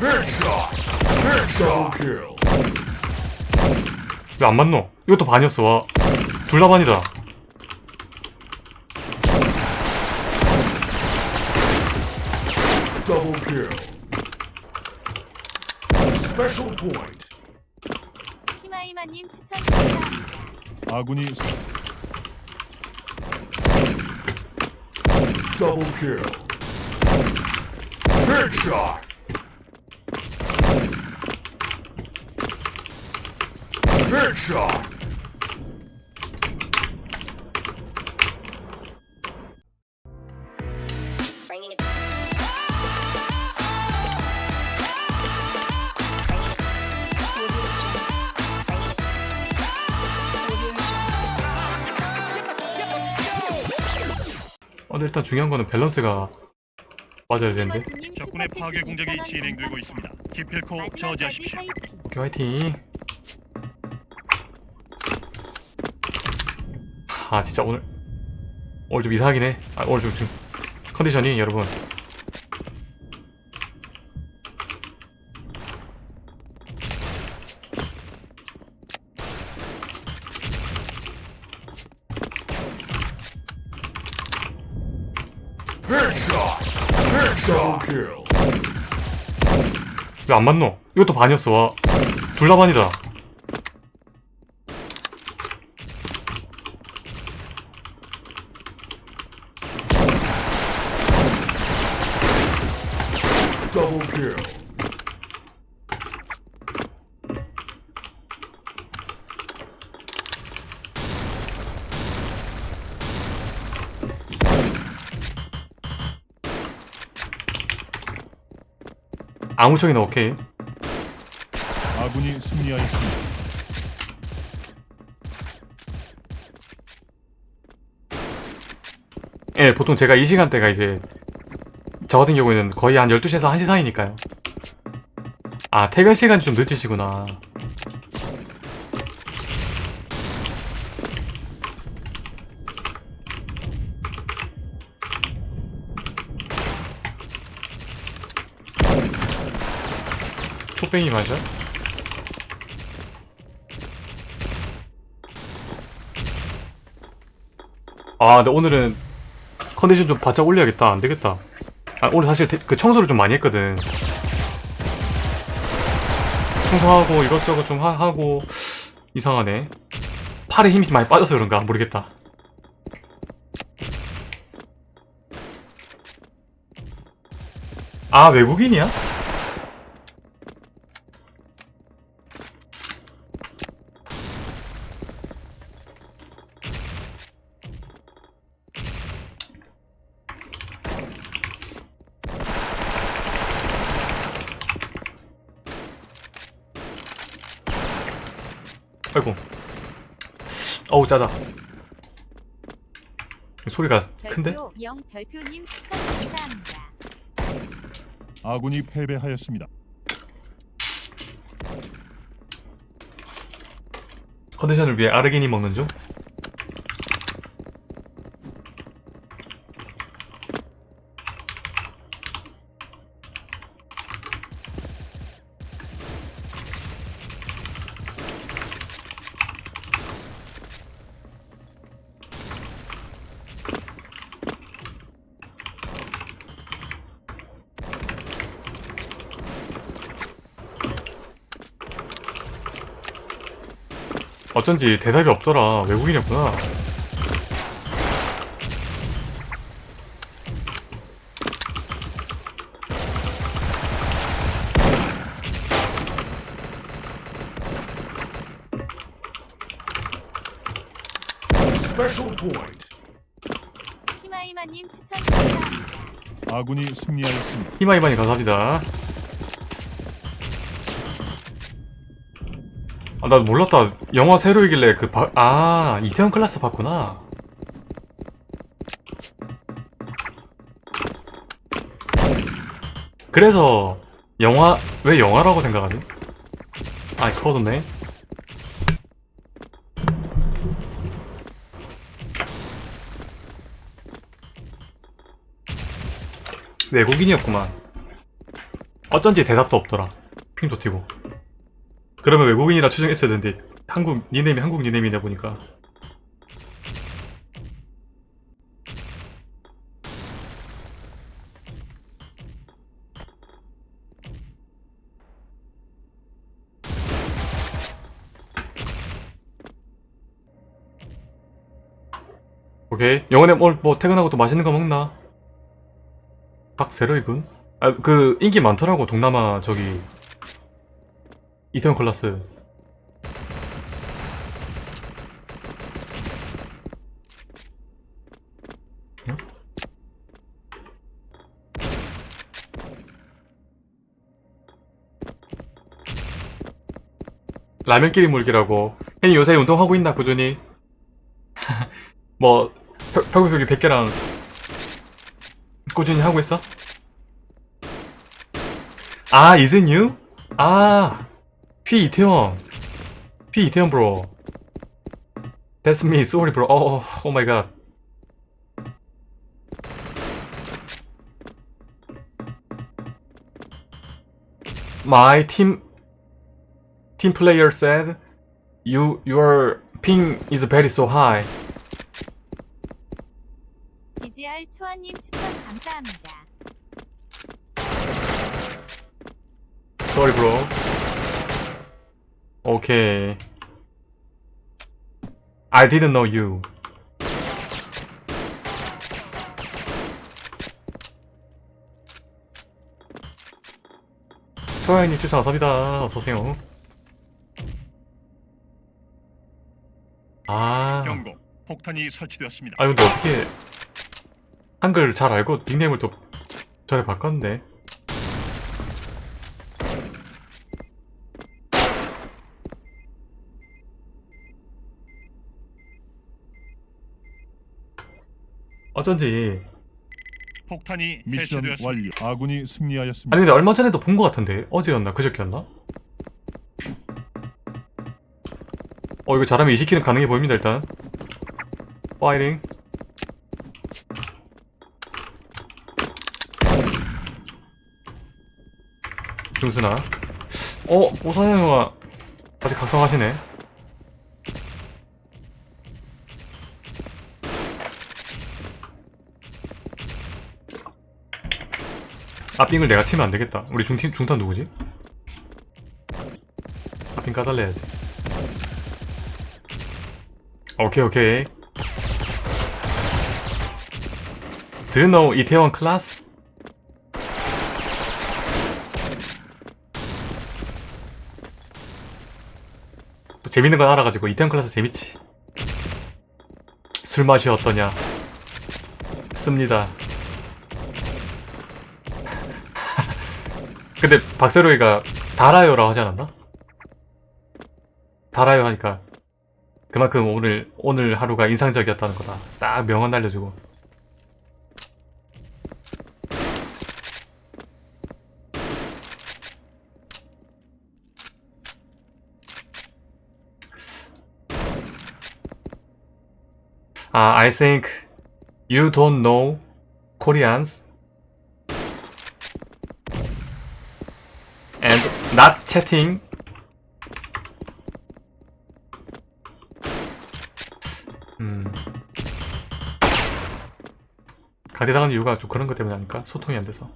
Headshot. Headshot kill. 왜 안 맞노? 이것도 반이었어 와. 둘 다 반이다 Double kill. Special point. 히마이마님 추천 감사합니다. 아군이 Double kill. Headshot. Headshot. 어, 근데 일단 중요한 거는 밸런스가 맞아야 되는데 적군의 파괴 공작이 2,000원 진행되고. 있습니다. 기필코 저지하십시오. 화이팅. 아 진짜 오늘 오늘 좀 이상하긴 해 아, 오늘 좀, 좀 컨디션이 여러분. 왜 안 맞노? 이것도 반이었어 와. 둘 다 반이다 Double kill. 아무 쪽이나 오케이. 아군이 승리하였습니다. 예 보통 제가 이 시간대가 이제 저 같은 경우에는 거의 한 12시에서 1시 사이니까요. 아 퇴근 시간이 좀 늦으시구나 초뱅이 맞아? 아 근데 오늘은 컨디션 좀 바짝 올려야겠다. 안 되겠다. 아 오늘 사실 대- 그 청소를 좀 많이 했거든. 청소하고 이것저것 좀 하, 하고 이상하네. 팔에 힘이 많이 빠져서 그런가? 모르겠다. 아 외국인이야? 아이고 어우 짜다 소리가 큰데? 별표 영 별표님 추천 감사합니다. 아군이 패배하였습니다. 컨디션을 위해 아르기닌 먹는 중? 어쩐지 대답이 없더라 외국인이었구나. 히마이마님 추천 감사합니다. 아군이 승리하였습니다. 히마이마니 감사합니다 아 나 몰랐다. 영화 새로이길래 그 바... 아 이태원 클라스 봤구나. 그래서 영화 왜 영화라고 생각하지? 아 커졌네. 외국인이었구만. 어쩐지 대답도 없더라. 핑도 튀고 그러면 외국인이라 추정했어야 되는데 한국 니네임이 한국 니네임이다 보니까 오케이 영원에 오늘 뭐 퇴근하고 또 맛있는 거 먹나? 박세로이군? 아 그 인기 많더라고 동남아 저기 이태원 클라스 어? 라면끼리 물기라고 혜니 요새 운동하고 있나 꾸준히? 뭐 펴- 펴구펴기 100개랑 꾸준히 하고 있어? 아, it you? 아, 피 이태원. 피 이태원 bro. That's me. Sorry bro. Oh, oh my god. My team team player said you your ping is very so high. DGR 초아님 추천 감사합니다. Sorry, bro. Okay. I didn't know you. 초야님 추천 감사합니다. 어서오세요. 아. 경고. 폭탄이 설치되었습니다. 아 근데 어떻게 한글 잘 알고 닉네임을 또 전에 바꿨네. 어쩐지 폭탄이 미션 완료. 아군이 승리하였습니다. 아니 근데 얼마 전에도 본 것 같은데 어제였나 그저께였나? 어 이거 잘하면 20킬은 가능해 보입니다 일단 파이팅 중순아 어? 오사형아 아직 각성하시네 앞빙을 내가 치면 안되겠다. 우리 중팀 중탄 누구지? 앞빙 까달래야지. 오케이 오케이. Know 이태원 클래스? 또 재밌는 건 알아가지고 이태원 클래스 재밌지. 술 맛이 어떠냐? 씁니다 근데 박세로이가 달아요라고 하지 않았나? 달아요 하니까 그만큼 오늘 오늘 하루가 인상적이었다는 거다. 딱 명언 날려주고. 아, I think you don't know Koreans chatting 음. 가디당하는 이유가 좀 그런 것 때문에 아닐까? 소통이 안 돼서.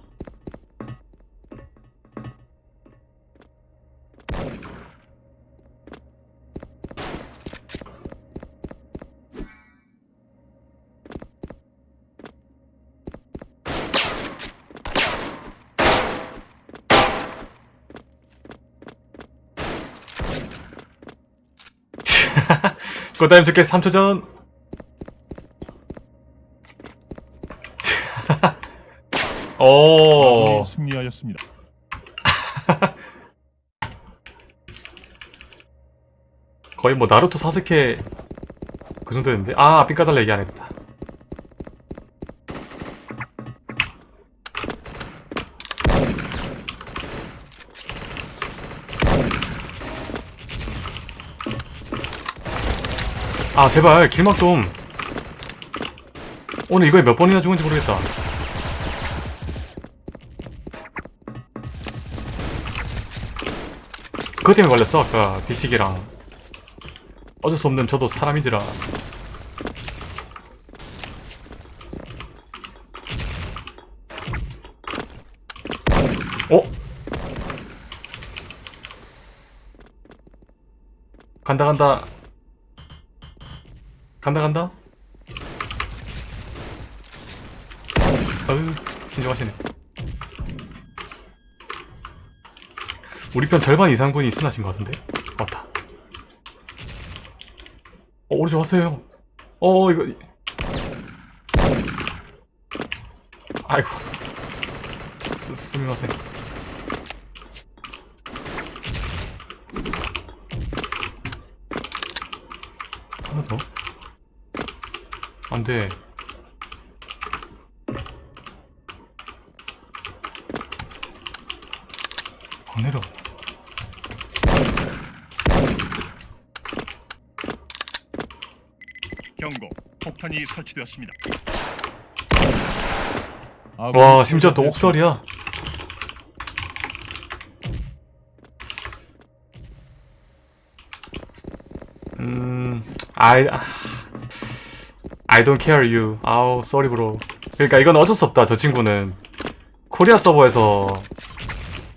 꽃다임 좋게 3초 전. 오. 승리하였습니다. 거의 뭐 나루토 사스케 그 정도 됐는데 아 삥까달라 얘기 안 했다 아 제발 길막 좀. 오늘 이거에 몇 번이나 죽은지 모르겠다. 그것 때문에 걸렸어 아까 뒤치기랑. 어쩔 수 없는 저도 사람이지라. 어? 간다 간다 간다 간다. 어휴 신중하시네. 우리 편 절반 이상 분이 스나신 것 같은데? 맞다. 어 오른쪽 왔어요. 어 이거. 아이고. 스, 스미마세 하나 더? 안돼 안 내려 경고. 폭탄이 설치되었습니다. 와 심지어 또. 옥설이야 음 I I don't care you. 아우 sorry bro. 그러니까 이건 어쩔 수 없다 저 친구는. 코리아 서버에서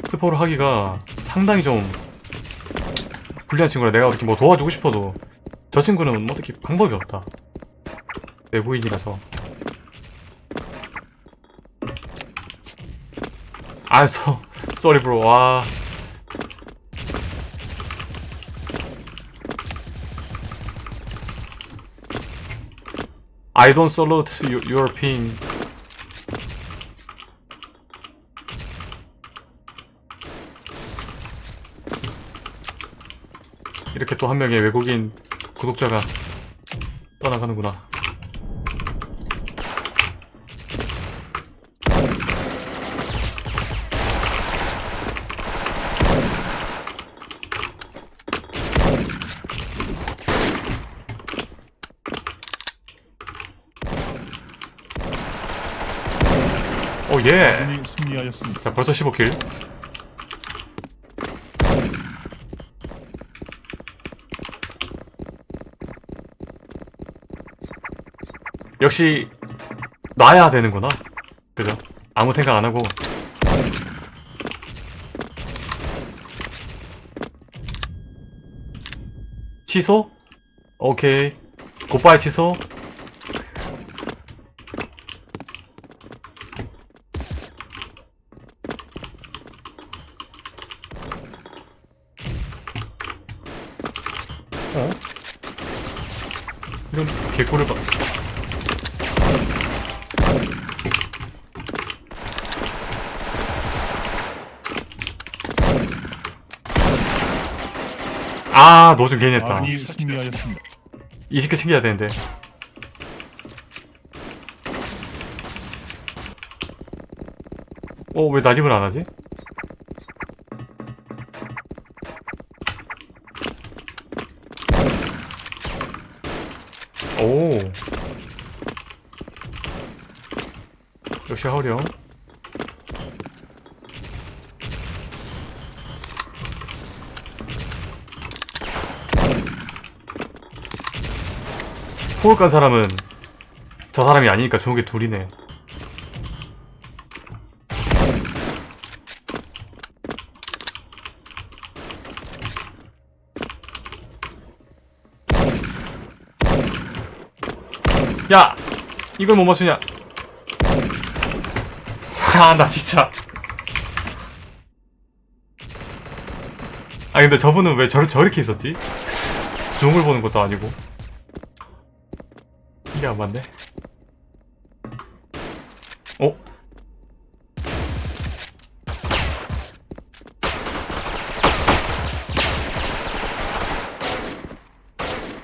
스포를 하기가 상당히 좀 불리한 친구라 내가 어떻게 뭐 도와주고 싶어도 저 친구는 어떻게 방법이 없다. 외부인이라서. 아, 소, sorry bro. 와. I don't salute you, ping. 이렇게 또 한 명의 외국인 구독자가 떠나가는구나. 예. 승리하였습니다. 자 벌써 15킬. 역시 놔야 되는구나. 그죠? 아무 생각 안 하고. 취소? 오케이. 굿바이 취소. 어? 이런 개꿀을 봐. 아, 너좀 괜히 했다. 아군이 승리하였습니다. 20개 챙겨야 되는데. 어, 왜 난입을 안 하지? 오. 역시 하우령. 호흡 간 사람은 저 사람이 아니니까 게 둘이네. 야! 이걸 못 맞추냐? 아, 나 진짜. 아, 근데 저분은 왜 저, 저렇게 있었지? 중을 보는 것도 아니고. 이게 안 맞네. 어?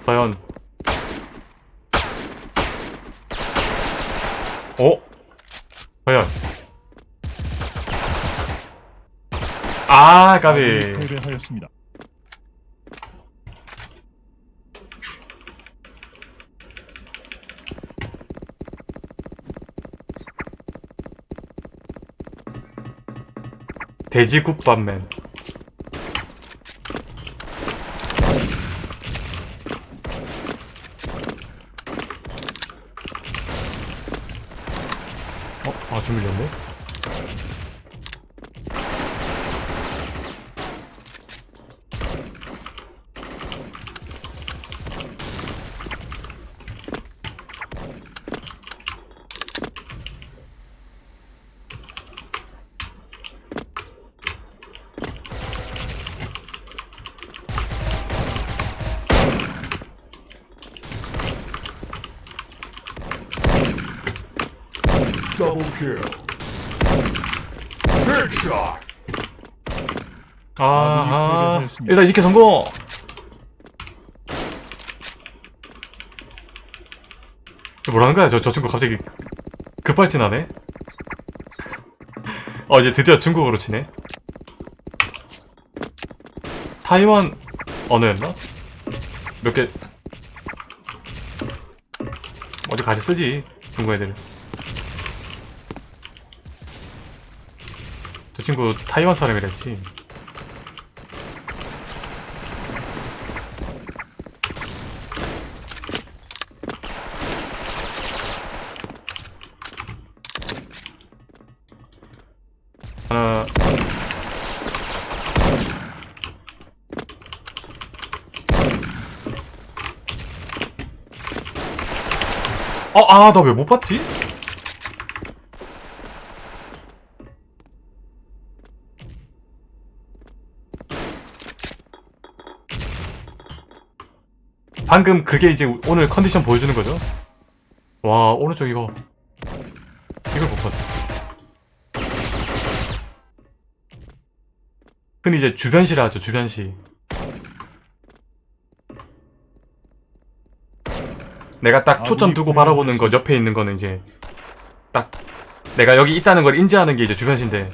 과연 어? 과연 아 까비 패배하였습니다. 돼지국밥맨 아, 좀 밀렸네. Double kill. Headshot. 아, 아, 패배하였습니다. 일단 이렇게 성공! 뭐라는 거야? 저, 저 친구 갑자기 급발진하네? 어, 이제 드디어 중국어로 치네. 타이완 언어였나? 몇 개, 어디 같이 쓰지, 중국 애들. 저 친구 타이완 사람이랬지. 하나 어, 아, 나 왜 못 봤지? 방금 그게 이제 오늘 컨디션 보여주는 거죠? 와, 오른쪽 이거. 이걸 못 봤어. 흔히 이제 주변시라 하죠, 주변시. 내가 딱 초점 두고 바라보는 것 옆에 있는 거는 이제 딱 내가 여기 있다는 걸 인지하는 게 이제 주변시인데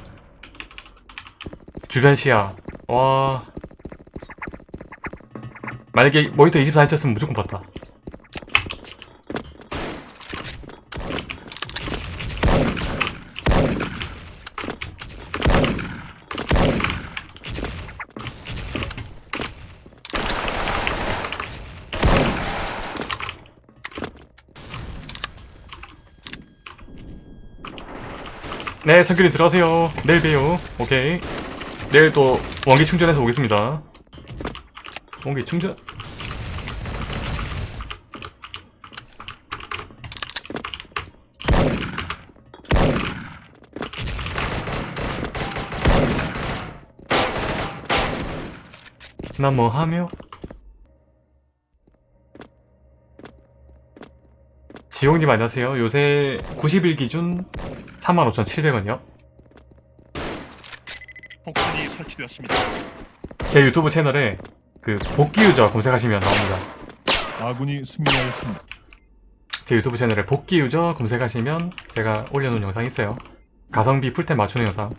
주변시야. 와. 만약에 모니터 24인치 였으면 무조건 봤다. 네, 성균이 들어가세요. 내일 봬요. 오케이. 내일 또 원기 충전해서 오겠습니다. 원기 충전. 나 뭐 하며? 지용님 안녕하세요. 요새 90일 기준 35,700원이요. 폭탄이 설치되었습니다. 제 유튜브 채널에 그 복귀 유저 검색하시면 나옵니다. 아군이 승리하였습니다. 제 유튜브 채널에 복귀 유저 검색하시면 제가 올려놓은 영상 있어요. 가성비 풀템 맞추는 영상.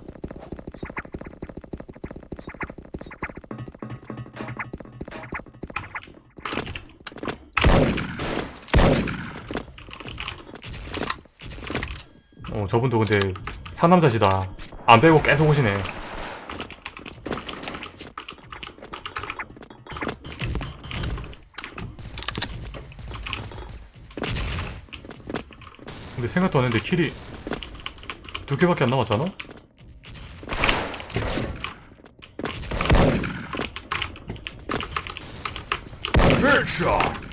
저분도 근데 상남자시다. 안 빼고 계속 오시네. 근데 생각도 안 했는데 킬이 두 개밖에 안 남았잖아? Kill.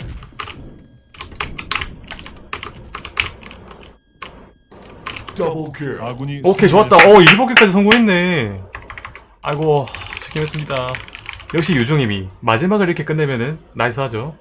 아군이 오케이 좋았다. 어 1보기까지 성공했네. 아이고 책임했습니다. 역시 유종님이 마지막을 이렇게 끝내면은 나이스하죠